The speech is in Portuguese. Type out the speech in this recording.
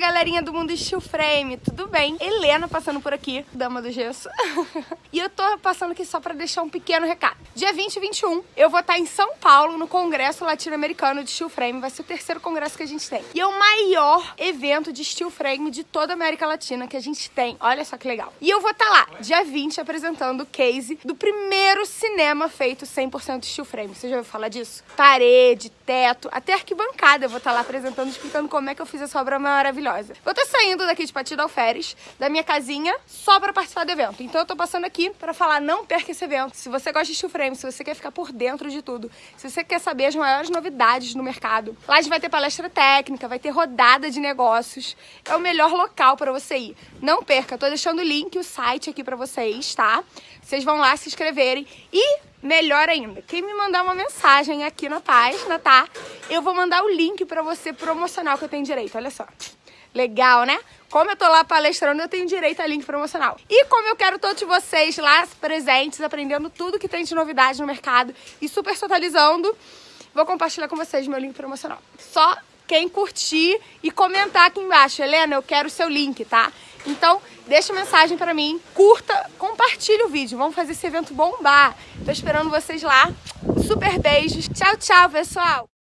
galerinha do mundo Steel Frame, tudo bem? Helena passando por aqui, dama do gesso. e eu tô passando aqui só pra deixar um pequeno recado. Dia 20 e 21, eu vou estar em São Paulo, no Congresso Latino-Americano de Steel Frame. Vai ser o terceiro congresso que a gente tem. E é o maior evento de Steel Frame de toda a América Latina que a gente tem. Olha só que legal. E eu vou estar lá, dia 20, apresentando o case do primeiro cinema feito 100% Steel Frame. Você já ouviu falar disso? Parede, teto, até arquibancada eu vou estar lá apresentando, explicando como é que eu fiz essa obra maravilhosa. Vou estar saindo daqui de Patida Alferes, da minha casinha, só para participar do evento. Então eu tô passando aqui para falar, não perca esse evento. Se você gosta de steel frame, se você quer ficar por dentro de tudo, se você quer saber as maiores novidades no mercado, lá a gente vai ter palestra técnica, vai ter rodada de negócios. É o melhor local para você ir. Não perca, tô deixando o link, o site aqui para vocês, tá? Vocês vão lá se inscreverem e Melhor ainda, quem me mandar uma mensagem aqui na página, tá? Eu vou mandar o link pra você promocional que eu tenho direito, olha só. Legal, né? Como eu tô lá palestrando, eu tenho direito a link promocional. E como eu quero todos vocês lá presentes, aprendendo tudo que tem de novidade no mercado e super totalizando, vou compartilhar com vocês meu link promocional. Só quem curtir e comentar aqui embaixo. Helena, eu quero o seu link, tá? Então, deixa mensagem pra mim, curta, compartilha o vídeo. Vamos fazer esse evento bombar. Tô esperando vocês lá. Super beijos. Tchau, tchau, pessoal!